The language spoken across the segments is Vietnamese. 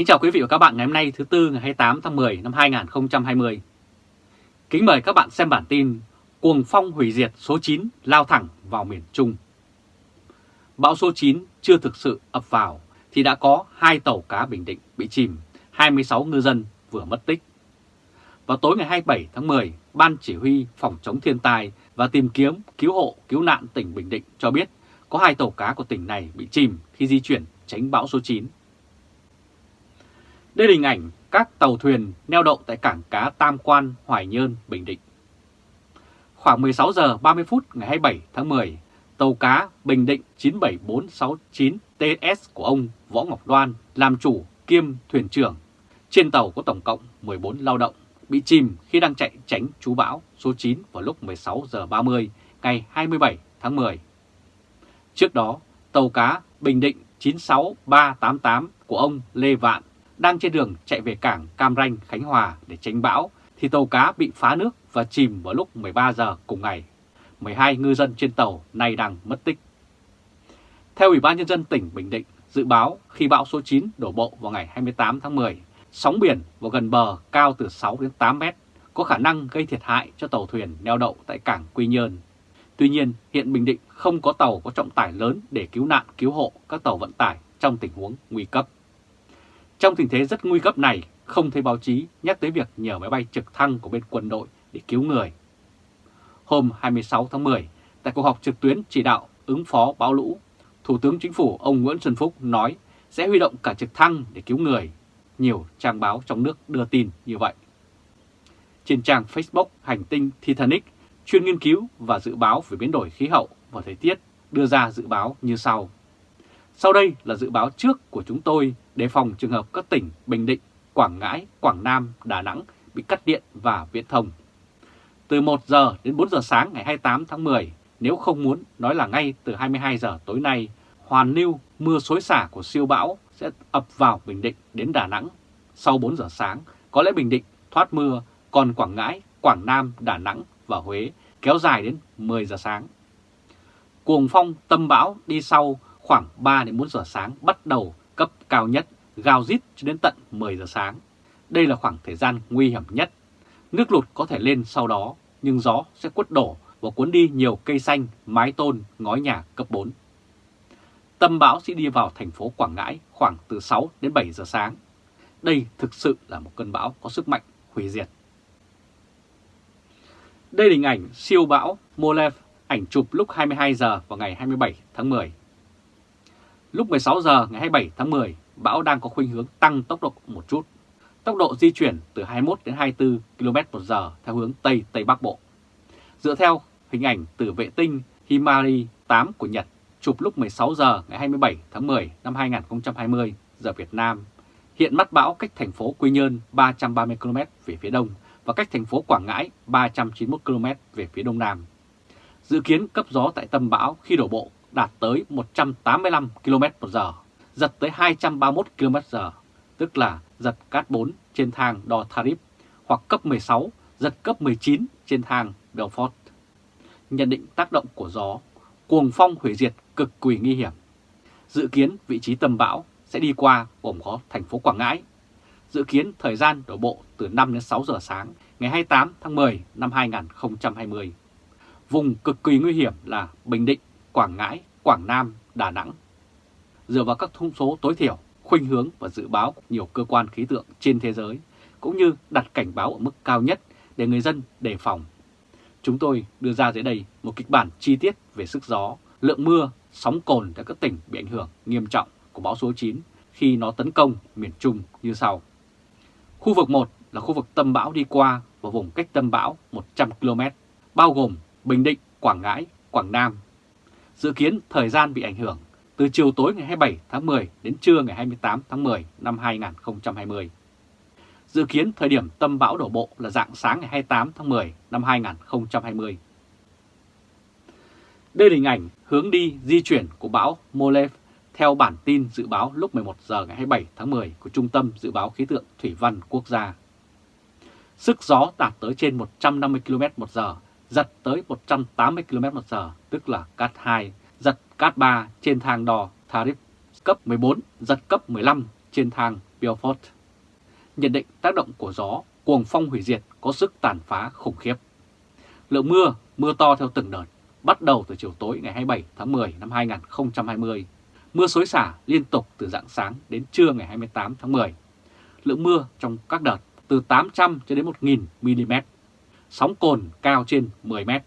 Kính chào quý vị và các bạn ngày hôm nay thứ Tư ngày 28 tháng 10 năm 2020. Kính mời các bạn xem bản tin Cuồng phong hủy diệt số 9 lao thẳng vào miền Trung. Bão số 9 chưa thực sự ập vào thì đã có hai tàu cá Bình Định bị chìm, 26 ngư dân vừa mất tích. Vào tối ngày 27 tháng 10, Ban Chỉ huy Phòng chống thiên tai và tìm kiếm cứu hộ cứu nạn tỉnh Bình Định cho biết có hai tàu cá của tỉnh này bị chìm khi di chuyển tránh bão số 9. Đây là hình ảnh các tàu thuyền neo đậu tại cảng cá Tam Quan, Hoài Nhơn, Bình Định. Khoảng 16 giờ 30 phút ngày 27 tháng 10, tàu cá Bình Định 97469 TS của ông Võ Ngọc Đoan làm chủ kiêm thuyền trưởng. Trên tàu có tổng cộng 14 lao động bị chìm khi đang chạy tránh chú bão số 9 vào lúc 16 giờ 30 ngày 27 tháng 10. Trước đó, tàu cá Bình Định 96388 của ông Lê Vạn đang trên đường chạy về cảng Cam Ranh, Khánh Hòa để tránh bão thì tàu cá bị phá nước và chìm vào lúc 13 giờ cùng ngày. 12 ngư dân trên tàu nay đang mất tích. Theo Ủy ban Nhân dân tỉnh Bình Định, dự báo khi bão số 9 đổ bộ vào ngày 28 tháng 10, sóng biển vào gần bờ cao từ 6 đến 8 mét, có khả năng gây thiệt hại cho tàu thuyền neo đậu tại cảng Quy Nhơn. Tuy nhiên, hiện Bình Định không có tàu có trọng tải lớn để cứu nạn cứu hộ các tàu vận tải trong tình huống nguy cấp. Trong tình thế rất nguy cấp này, không thấy báo chí nhắc tới việc nhờ máy bay trực thăng của bên quân đội để cứu người. Hôm 26 tháng 10, tại cuộc họp trực tuyến chỉ đạo ứng phó bão lũ, Thủ tướng Chính phủ ông Nguyễn Xuân Phúc nói sẽ huy động cả trực thăng để cứu người. Nhiều trang báo trong nước đưa tin như vậy. Trên trang Facebook Hành tinh Titanic, chuyên nghiên cứu và dự báo về biến đổi khí hậu và thời tiết đưa ra dự báo như sau. Sau đây là dự báo trước của chúng tôi đề phòng trường hợp các tỉnh Bình Định, Quảng Ngãi, Quảng Nam, Đà Nẵng bị cắt điện và viễn thông. Từ 1 giờ đến 4 giờ sáng ngày 28 tháng 10, nếu không muốn nói là ngay từ 22 giờ tối nay, hoàn lưu mưa xối xả của siêu bão sẽ ập vào Bình Định đến Đà Nẵng. Sau 4 giờ sáng, có lẽ Bình Định thoát mưa, còn Quảng Ngãi, Quảng Nam, Đà Nẵng và Huế kéo dài đến 10 giờ sáng. Cuồng phong tâm bão đi sau khoảng 3 đến 4 giờ sáng bắt đầu cấp cao nhất, gào rít cho đến tận 10 giờ sáng. Đây là khoảng thời gian nguy hiểm nhất. Nước lụt có thể lên sau đó, nhưng gió sẽ quất đổ và cuốn đi nhiều cây xanh, mái tôn, ngói nhà cấp 4. Tâm bão sẽ đi vào thành phố Quảng Ngãi khoảng từ 6 đến 7 giờ sáng. Đây thực sự là một cơn bão có sức mạnh hủy diệt. Đây là hình ảnh siêu bão Molev, ảnh chụp lúc 22 giờ vào ngày 27 tháng 10. Lúc 16 giờ ngày 27 tháng 10, bão đang có khuynh hướng tăng tốc độ một chút. Tốc độ di chuyển từ 21 đến 24 km h theo hướng Tây Tây Bắc Bộ. Dựa theo hình ảnh từ vệ tinh Himari 8 của Nhật chụp lúc 16 giờ ngày 27 tháng 10 năm 2020 giờ Việt Nam, hiện mắt bão cách thành phố Quy Nhơn 330 km về phía đông và cách thành phố Quảng Ngãi 391 km về phía đông nam. Dự kiến cấp gió tại tâm bão khi đổ bộ đạt tới 185 km h giật tới 231 km h tức là giật cát 4 trên thang đo Tarif hoặc cấp 16, giật cấp 19 trên thang Belfort. Nhận định tác động của gió, cuồng phong hủy diệt cực kỳ nguy hiểm. Dự kiến vị trí tâm bão sẽ đi qua gồm có thành phố Quảng Ngãi. Dự kiến thời gian đổ bộ từ 5 đến 6 giờ sáng ngày 28 tháng 10 năm 2020. Vùng cực kỳ nguy hiểm là Bình Định, Quảng Ngãi, Quảng Nam, Đà Nẵng. Dựa vào các thông số tối thiểu, khuynh hướng và dự báo của nhiều cơ quan khí tượng trên thế giới, cũng như đặt cảnh báo ở mức cao nhất để người dân đề phòng. Chúng tôi đưa ra dưới đây một kịch bản chi tiết về sức gió, lượng mưa, sóng cồn tại các tỉnh bị ảnh hưởng nghiêm trọng của bão số 9 khi nó tấn công miền Trung như sau. Khu vực 1 là khu vực tâm bão đi qua và vùng cách tâm bão 100 km, bao gồm Bình Định, Quảng Ngãi, Quảng Nam, Dự kiến thời gian bị ảnh hưởng từ chiều tối ngày 27 tháng 10 đến trưa ngày 28 tháng 10 năm 2020. Dự kiến thời điểm tâm bão đổ bộ là dạng sáng ngày 28 tháng 10 năm 2020. Đây là hình ảnh hướng đi di chuyển của bão Molev theo bản tin dự báo lúc 11 giờ ngày 27 tháng 10 của Trung tâm Dự báo Khí tượng Thủy văn Quốc gia. Sức gió đạt tới trên 150 km một giờ giật tới 180 km/h, tức là CAT 2, giật CAT 3 trên thang đo Tarif cấp 14, giật cấp 15 trên thang Beaufort. Nhận định tác động của gió, cuồng phong hủy diệt có sức tàn phá khủng khiếp. Lượng mưa, mưa to theo từng đợt, bắt đầu từ chiều tối ngày 27 tháng 10 năm 2020. Mưa xối xả liên tục từ dạng sáng đến trưa ngày 28 tháng 10. Lượng mưa trong các đợt từ 800 cho đến 1.000 mm. Sóng cồn cao trên 10 mét.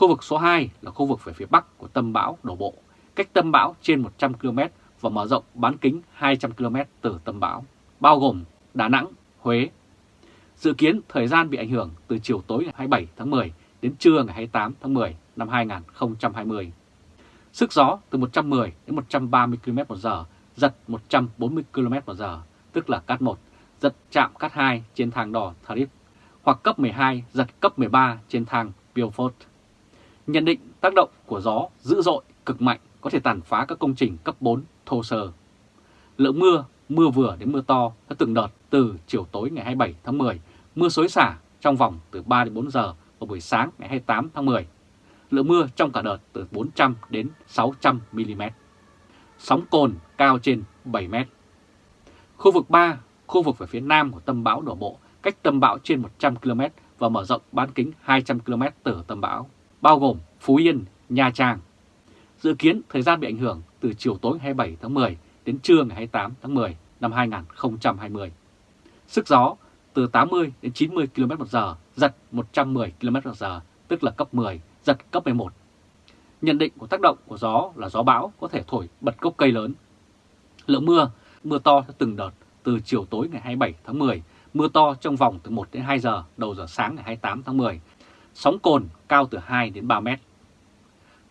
Khu vực số 2 là khu vực về phía bắc của tâm bão đổ bộ, cách tâm bão trên 100 km và mở rộng bán kính 200 km từ tâm bão, bao gồm Đà Nẵng, Huế. Dự kiến thời gian bị ảnh hưởng từ chiều tối ngày 27 tháng 10 đến trưa ngày 28 tháng 10 năm 2020. Sức gió từ 110 đến 130 km/h, giật 140 km/h, tức là cát 1, giật chạm cát 2 trên thang đỏ Tharif, hoặc cấp 12, giật cấp 13 trên thang Beaufort. Nhận định tác động của gió dữ dội, cực mạnh có thể tàn phá các công trình cấp 4 thô sơ. Lượng mưa, mưa vừa đến mưa to đã từng đợt từ chiều tối ngày 27 tháng 10, mưa xối xả trong vòng từ 3 đến 4 giờ vào buổi sáng ngày 28 tháng 10. Lượng mưa trong cả đợt từ 400 đến 600 mm. Sóng cồn cao trên 7 m. Khu vực 3, khu vực ở phía nam của tâm bão đổ bộ, cách tâm bão trên 100 km và mở rộng bán kính 200 km từ tâm bão, bao gồm Phú Yên, Nha Trang. Dự kiến thời gian bị ảnh hưởng từ chiều tối 27 tháng 10 đến trưa ngày 28 tháng 10 năm 2020. Sức gió từ 80 đến 90 km/h, giật 110 km/h, tức là cấp 10, giật cấp 11. Nhận định của tác động của gió là gió bão có thể thổi bật gốc cây lớn. Lượng mưa, mưa to theo từng đợt từ chiều tối ngày 27 tháng 10, mưa to trong vòng từ 1 đến 2 giờ đầu giờ sáng ngày 28 tháng 10. Sóng cồn cao từ 2 đến 3 mét.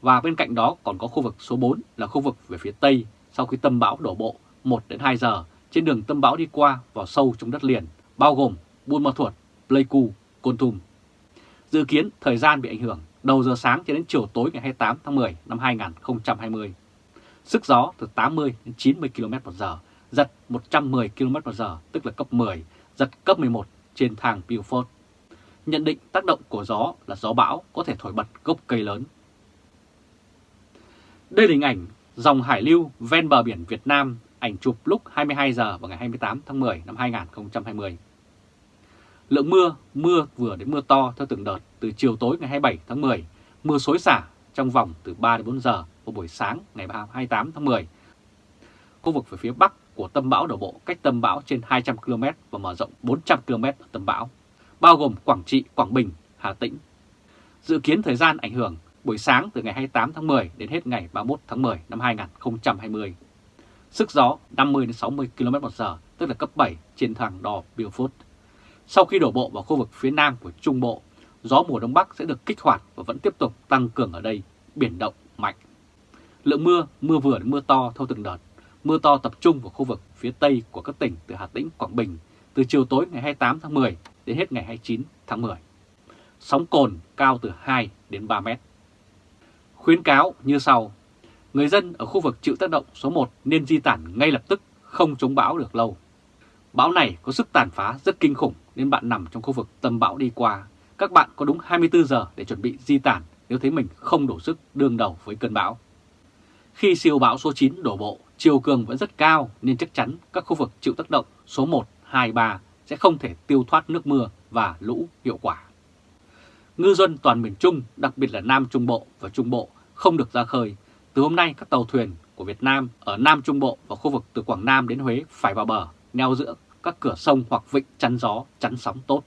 Và bên cạnh đó còn có khu vực số 4 là khu vực về phía Tây sau khi tâm bão đổ bộ 1 đến 2 giờ trên đường tâm bão đi qua vào sâu trong đất liền, bao gồm Buôn Ma Thuột, Pleiku, Côn Tum. Dự kiến thời gian bị ảnh hưởng đầu giờ sáng cho đến chiều tối ngày 28 tháng 10 năm 2020. Sức gió từ 80 đến 90 km/h, giật 110 km/h tức là cấp 10, giật cấp 11 trên thang Beaufort. Nhận định tác động của gió là gió bão có thể thổi bật gốc cây lớn. Đây là hình ảnh dòng hải lưu ven bờ biển Việt Nam, ảnh chụp lúc 22 giờ vào ngày 28 tháng 10 năm 2020. Lượng mưa, mưa vừa đến mưa to theo từng đợt từ chiều tối ngày 27 tháng 10, mưa xối xả trong vòng từ 3 đến 4 giờ vào buổi sáng ngày 28 tháng 10. Khu vực về phía bắc của tâm bão đổ bộ cách tâm bão trên 200 km và mở rộng 400 km ở tâm bão, bao gồm Quảng Trị, Quảng Bình, Hà Tĩnh. Dự kiến thời gian ảnh hưởng buổi sáng từ ngày 28 tháng 10 đến hết ngày 31 tháng 10 năm 2020. Sức gió 50 đến 60 km/h, tức là cấp 7 trên thang đo Beaufort. Sau khi đổ bộ vào khu vực phía nam của Trung Bộ, gió mùa Đông Bắc sẽ được kích hoạt và vẫn tiếp tục tăng cường ở đây, biển động mạnh. Lượng mưa, mưa vừa đến mưa to theo từng đợt. Mưa to tập trung vào khu vực phía tây của các tỉnh từ Hà Tĩnh, Quảng Bình từ chiều tối ngày 28 tháng 10 đến hết ngày 29 tháng 10. Sóng cồn cao từ 2 đến 3 mét. Khuyến cáo như sau. Người dân ở khu vực chịu tác động số 1 nên di tản ngay lập tức, không chống bão được lâu. Bão này có sức tàn phá rất kinh khủng nên bạn nằm trong khu vực tầm bão đi qua. Các bạn có đúng 24 giờ để chuẩn bị di tản nếu thấy mình không đủ sức đương đầu với cơn bão. Khi siêu bão số 9 đổ bộ, chiều cường vẫn rất cao nên chắc chắn các khu vực chịu tác động số 1, 2, 3 sẽ không thể tiêu thoát nước mưa và lũ hiệu quả. Ngư dân toàn miền Trung, đặc biệt là Nam Trung Bộ và Trung Bộ không được ra khơi. Từ hôm nay các tàu thuyền của Việt Nam ở Nam Trung Bộ và khu vực từ Quảng Nam đến Huế phải vào bờ, neo giữa các cửa sông hoặc vịnh chắn gió, chắn sóng tốt.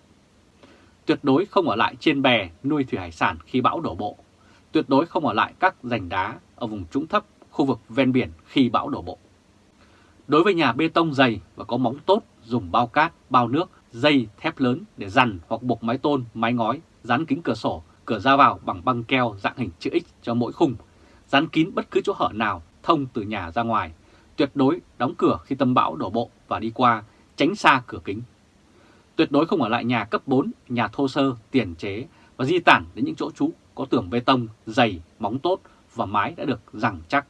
Tuyệt đối không ở lại trên bè nuôi thủy hải sản khi bão đổ bộ. Tuyệt đối không ở lại các rành đá ở vùng trũng thấp, khu vực ven biển khi bão đổ bộ. Đối với nhà bê tông dày và có móng tốt, dùng bao cát, bao nước, dây, thép lớn để dằn hoặc buộc mái tôn, mái ngói, dán kính cửa sổ, cửa ra vào bằng băng keo dạng hình chữ X cho mỗi khung, dán kín bất cứ chỗ hở nào thông từ nhà ra ngoài. Tuyệt đối đóng cửa khi tâm bão đổ bộ và đi qua, tránh xa cửa kính. Tuyệt đối không ở lại nhà cấp 4, nhà thô sơ, tiền chế và di tản đến những chỗ trú có tường bê tông, dày, móng tốt và mái đã được rằng chắc.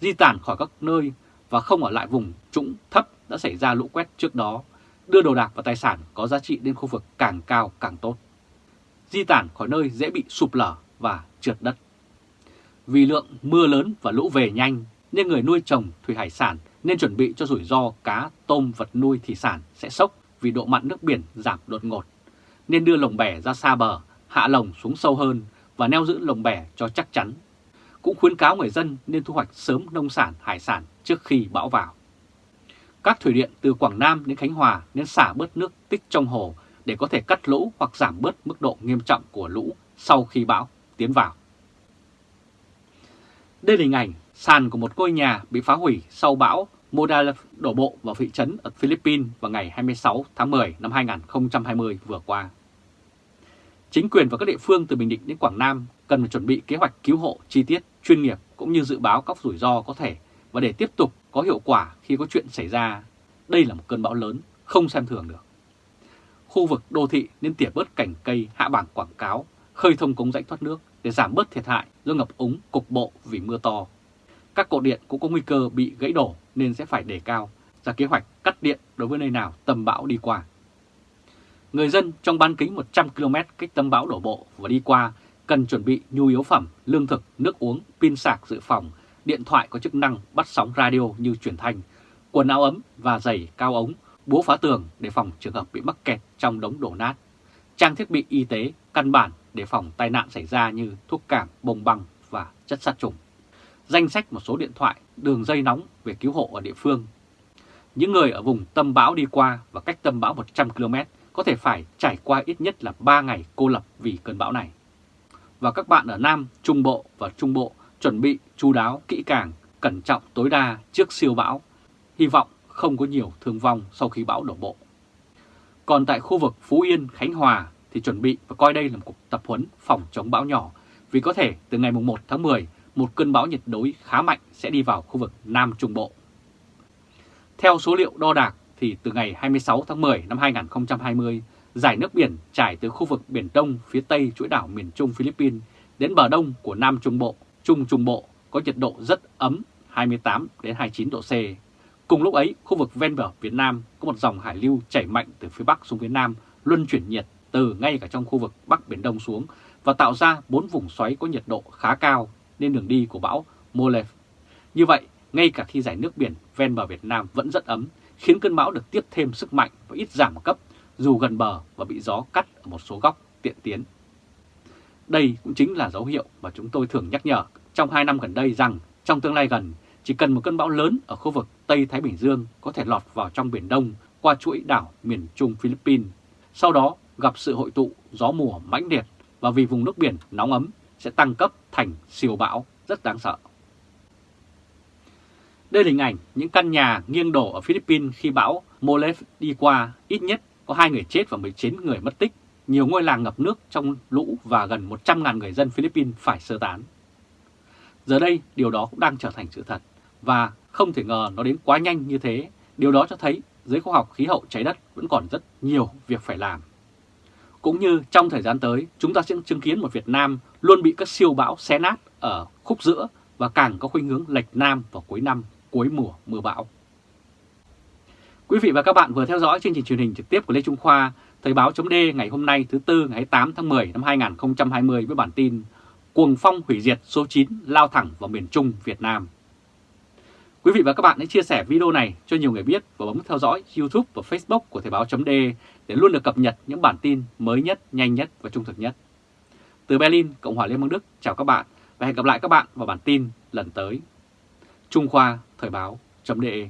Di tản khỏi các nơi và không ở lại vùng trũng thấp đã xảy ra lũ quét trước đó, đưa đồ đạc và tài sản có giá trị đến khu vực càng cao càng tốt. Di tản khỏi nơi dễ bị sụp lở và trượt đất. Vì lượng mưa lớn và lũ về nhanh nên người nuôi trồng thủy hải sản nên chuẩn bị cho rủi ro cá, tôm, vật nuôi thủy sản sẽ sốc vì độ mặn nước biển giảm đột ngột. Nên đưa lồng bè ra xa bờ, hạ lồng xuống sâu hơn và neo giữ lồng bè cho chắc chắn. Cũng khuyến cáo người dân nên thu hoạch sớm nông sản, hải sản trước khi bão vào. Các thủy điện từ Quảng Nam đến Khánh Hòa nên xả bớt nước tích trong hồ để có thể cắt lũ hoặc giảm bớt mức độ nghiêm trọng của lũ sau khi bão tiến vào. Đây là hình ảnh sàn của một ngôi nhà bị phá hủy sau bão Modal đổ bộ vào thị trấn ở Philippines vào ngày 26 tháng 10 năm 2020 vừa qua. Chính quyền và các địa phương từ Bình Định đến Quảng Nam cần phải chuẩn bị kế hoạch cứu hộ chi tiết, chuyên nghiệp cũng như dự báo các rủi ro có thể và để tiếp tục có hiệu quả khi có chuyện xảy ra. Đây là một cơn bão lớn, không xem thường được. Khu vực đô thị nên tỉa bớt cảnh cây hạ bảng quảng cáo, khơi thông cống rãnh thoát nước để giảm bớt thiệt hại do ngập úng cục bộ vì mưa to. Các cột điện cũng có nguy cơ bị gãy đổ nên sẽ phải đề cao ra kế hoạch cắt điện đối với nơi nào tầm bão đi qua. Người dân trong bán kính 100 km cách tâm bão đổ bộ và đi qua cần chuẩn bị nhu yếu phẩm, lương thực, nước uống, pin sạc dự phòng, điện thoại có chức năng bắt sóng radio như truyền thanh, quần áo ấm và giày cao ống, búa phá tường để phòng trường hợp bị mắc kẹt trong đống đổ nát, trang thiết bị y tế căn bản để phòng tai nạn xảy ra như thuốc cảm, bông băng và chất sát trùng. Danh sách một số điện thoại, đường dây nóng về cứu hộ ở địa phương. Những người ở vùng tâm bão đi qua và cách tâm bão 100 km có thể phải trải qua ít nhất là 3 ngày cô lập vì cơn bão này. Và các bạn ở Nam, Trung Bộ và Trung Bộ chuẩn bị chú đáo, kỹ càng, cẩn trọng tối đa trước siêu bão. Hy vọng không có nhiều thương vong sau khi bão đổ bộ. Còn tại khu vực Phú Yên, Khánh Hòa thì chuẩn bị và coi đây là một cuộc tập huấn phòng chống bão nhỏ vì có thể từ ngày 1 tháng 10 một cơn bão nhiệt đới khá mạnh sẽ đi vào khu vực Nam Trung Bộ. Theo số liệu đo đạc thì từ ngày 26 tháng 10 năm 2020, giải nước biển trải từ khu vực Biển Đông phía Tây chuỗi đảo miền Trung Philippines đến bờ đông của Nam Trung Bộ, Trung Trung Bộ có nhiệt độ rất ấm 28 đến 29 độ C. Cùng lúc ấy, khu vực ven bờ Việt Nam có một dòng hải lưu chảy mạnh từ phía Bắc xuống phía Nam luân chuyển nhiệt từ ngay cả trong khu vực Bắc Biển Đông xuống và tạo ra bốn vùng xoáy có nhiệt độ khá cao nên đường đi của bão Molev. Như vậy, ngay cả khi giải nước biển ven bờ Việt Nam vẫn rất ấm, khiến cơn bão được tiếp thêm sức mạnh và ít giảm cấp dù gần bờ và bị gió cắt ở một số góc tiện tiến. Đây cũng chính là dấu hiệu mà chúng tôi thường nhắc nhở trong 2 năm gần đây rằng trong tương lai gần, chỉ cần một cơn bão lớn ở khu vực Tây Thái Bình Dương có thể lọt vào trong Biển Đông qua chuỗi đảo miền Trung Philippines. Sau đó gặp sự hội tụ gió mùa mãnh liệt và vì vùng nước biển nóng ấm sẽ tăng cấp thành siêu bão rất đáng sợ. Đây là hình ảnh những căn nhà nghiêng đổ ở Philippines khi bão Molev đi qua, ít nhất có 2 người chết và 19 người mất tích. Nhiều ngôi làng ngập nước trong lũ và gần 100.000 người dân Philippines phải sơ tán. Giờ đây, điều đó cũng đang trở thành sự thật và không thể ngờ nó đến quá nhanh như thế. Điều đó cho thấy giới khoa học khí hậu trái đất vẫn còn rất nhiều việc phải làm. Cũng như trong thời gian tới, chúng ta sẽ chứng kiến một Việt Nam luôn bị các siêu bão xé nát ở khúc giữa và càng có khuynh hướng lệch nam vào cuối năm, cuối mùa mưa bão. Quý vị và các bạn vừa theo dõi chương trình truyền hình trực tiếp của Lê Trung Khoa, Thời báo chấm ngày hôm nay thứ Tư ngày 8 tháng 10 năm 2020 với bản tin Cuồng phong hủy diệt số 9 lao thẳng vào miền Trung Việt Nam. Quý vị và các bạn hãy chia sẻ video này cho nhiều người biết và bấm theo dõi YouTube và Facebook của Thời Báo .de để luôn được cập nhật những bản tin mới nhất, nhanh nhất và trung thực nhất. Từ Berlin, Cộng hòa Liên bang Đức, chào các bạn và hẹn gặp lại các bạn vào bản tin lần tới. Trung Khoa Thời Báo .de